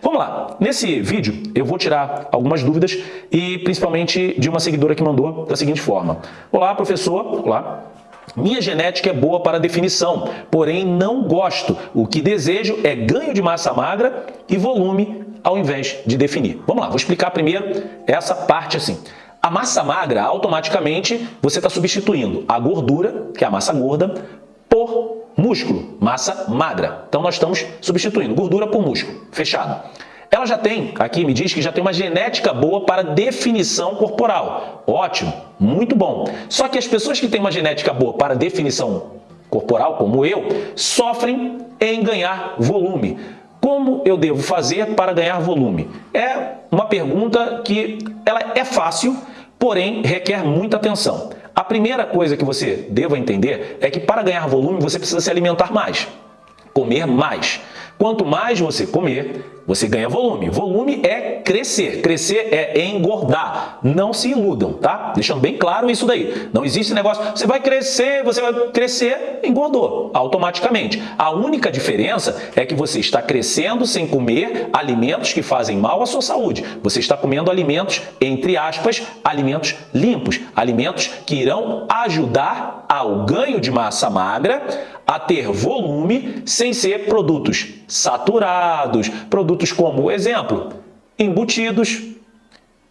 Vamos lá, nesse vídeo eu vou tirar algumas dúvidas e principalmente de uma seguidora que mandou da seguinte forma. Olá professor, olá, minha genética é boa para definição, porém não gosto. O que desejo é ganho de massa magra e volume ao invés de definir. Vamos lá, vou explicar primeiro essa parte assim. A massa magra, automaticamente, você está substituindo a gordura, que é a massa gorda, por músculo, massa magra. Então nós estamos substituindo gordura por músculo, fechado. Ela já tem, aqui me diz que já tem uma genética boa para definição corporal. Ótimo, muito bom. Só que as pessoas que têm uma genética boa para definição corporal, como eu, sofrem em ganhar volume. Como eu devo fazer para ganhar volume? É uma pergunta que ela é fácil, porém requer muita atenção. A primeira coisa que você deva entender é que para ganhar volume você precisa se alimentar mais, comer mais. Quanto mais você comer, você ganha volume. Volume é crescer. Crescer é engordar. Não se iludam, tá? Deixando bem claro isso daí. Não existe negócio, você vai crescer, você vai crescer, engordou automaticamente. A única diferença é que você está crescendo sem comer alimentos que fazem mal à sua saúde. Você está comendo alimentos, entre aspas, alimentos limpos. Alimentos que irão ajudar ao ganho de massa magra, a ter volume sem ser produtos saturados, produtos como, exemplo, embutidos,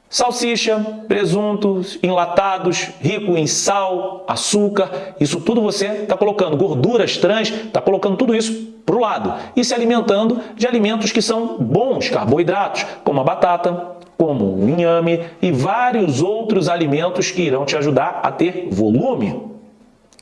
salsicha, presuntos, enlatados, rico em sal, açúcar, isso tudo você está colocando, gorduras trans, está colocando tudo isso para o lado. E se alimentando de alimentos que são bons, carboidratos, como a batata, como o inhame e vários outros alimentos que irão te ajudar a ter volume.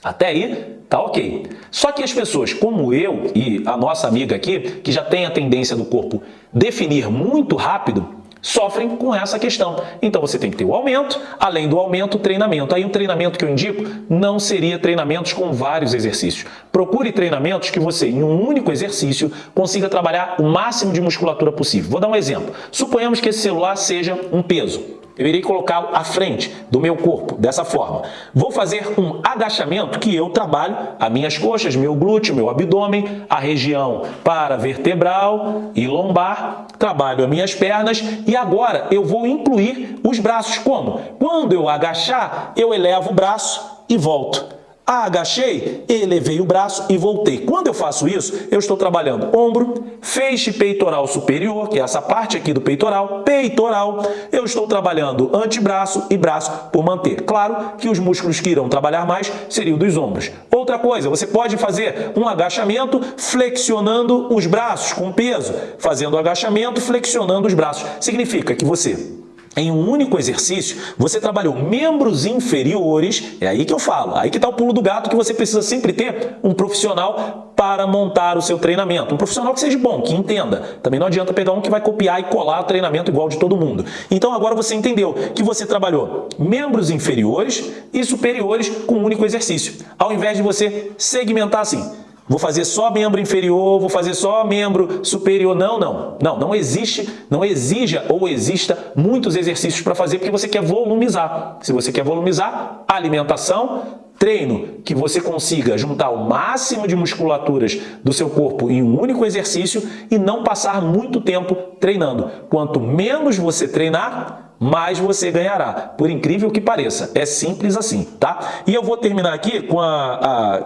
Até aí, tá ok. Só que as pessoas como eu e a nossa amiga aqui, que já tem a tendência do corpo definir muito rápido, sofrem com essa questão. Então você tem que ter o aumento, além do aumento, treinamento. Aí o treinamento que eu indico não seria treinamentos com vários exercícios. Procure treinamentos que você, em um único exercício, consiga trabalhar o máximo de musculatura possível. Vou dar um exemplo. Suponhamos que esse celular seja um peso eu irei colocá-lo à frente do meu corpo, dessa forma. Vou fazer um agachamento que eu trabalho as minhas coxas, meu glúteo, meu abdômen, a região para vertebral e lombar, trabalho as minhas pernas e agora eu vou incluir os braços. Como? Quando eu agachar, eu elevo o braço e volto. Agachei, elevei o braço e voltei. Quando eu faço isso, eu estou trabalhando ombro, feixe peitoral superior, que é essa parte aqui do peitoral, peitoral. Eu estou trabalhando antebraço e braço por manter. Claro que os músculos que irão trabalhar mais seriam dos ombros. Outra coisa, você pode fazer um agachamento flexionando os braços com peso. Fazendo agachamento, flexionando os braços. Significa que você em um único exercício, você trabalhou membros inferiores, é aí que eu falo, aí que está o pulo do gato que você precisa sempre ter um profissional para montar o seu treinamento. Um profissional que seja bom, que entenda. Também não adianta pegar um que vai copiar e colar o treinamento igual de todo mundo. Então agora você entendeu que você trabalhou membros inferiores e superiores com um único exercício. Ao invés de você segmentar assim, Vou fazer só membro inferior, vou fazer só membro superior. Não, não. Não, não existe, não exija ou exista muitos exercícios para fazer porque você quer volumizar. Se você quer volumizar, alimentação, treino que você consiga juntar o máximo de musculaturas do seu corpo em um único exercício e não passar muito tempo treinando. Quanto menos você treinar, mais você ganhará. Por incrível que pareça, é simples assim, tá? E eu vou terminar aqui com a, a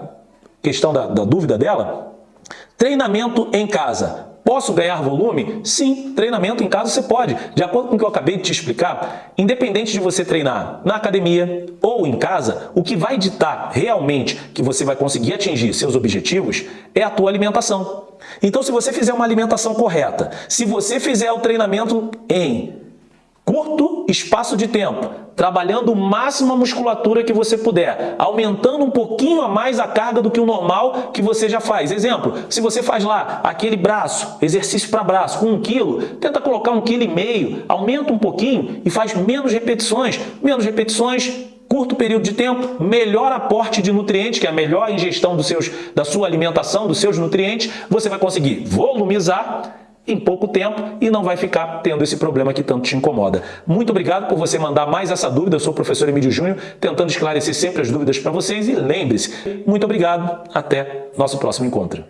questão da, da dúvida dela, treinamento em casa. Posso ganhar volume? Sim, treinamento em casa você pode. De acordo com o que eu acabei de te explicar, independente de você treinar na academia ou em casa, o que vai ditar realmente que você vai conseguir atingir seus objetivos é a tua alimentação. Então, se você fizer uma alimentação correta, se você fizer o treinamento em curto espaço de tempo, trabalhando o máximo a musculatura que você puder, aumentando um pouquinho a mais a carga do que o normal que você já faz. Exemplo, se você faz lá aquele braço, exercício para braço, com um quilo, tenta colocar um quilo e meio, aumenta um pouquinho e faz menos repetições. Menos repetições, curto período de tempo, melhor aporte de nutrientes, que é a melhor ingestão dos seus, da sua alimentação, dos seus nutrientes, você vai conseguir volumizar em pouco tempo e não vai ficar tendo esse problema que tanto te incomoda. Muito obrigado por você mandar mais essa dúvida. Eu sou o professor Emílio Júnior, tentando esclarecer sempre as dúvidas para vocês e lembre-se, muito obrigado, até nosso próximo encontro.